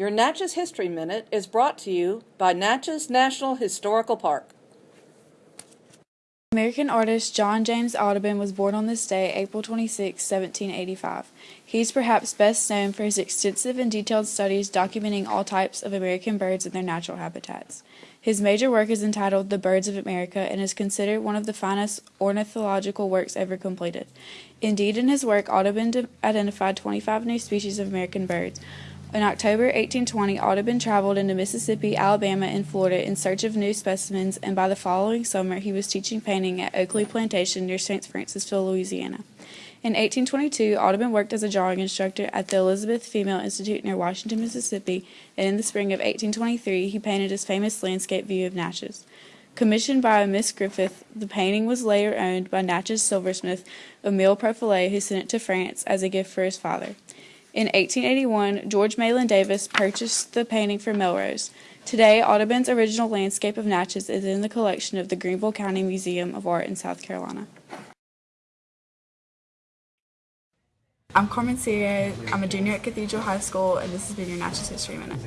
Your Natchez History Minute is brought to you by Natchez National Historical Park. American artist John James Audubon was born on this day, April 26, 1785. He is perhaps best known for his extensive and detailed studies documenting all types of American birds and their natural habitats. His major work is entitled The Birds of America and is considered one of the finest ornithological works ever completed. Indeed, in his work, Audubon identified 25 new species of American birds, in October 1820, Audubon traveled into Mississippi, Alabama, and Florida in search of new specimens, and by the following summer he was teaching painting at Oakley Plantation near St. Francisville, Louisiana. In 1822, Audubon worked as a drawing instructor at the Elizabeth Female Institute near Washington, Mississippi, and in the spring of 1823 he painted his famous landscape view of Natchez. Commissioned by a Miss Griffith, the painting was later owned by Natchez silversmith Emile Profilet, who sent it to France as a gift for his father. In 1881, George Malin Davis purchased the painting for Melrose. Today, Audubon's original landscape of Natchez is in the collection of the Greenville County Museum of Art in South Carolina. I'm Carmen Serio. I'm a junior at Cathedral High School, and this has been your Natchez History Minute.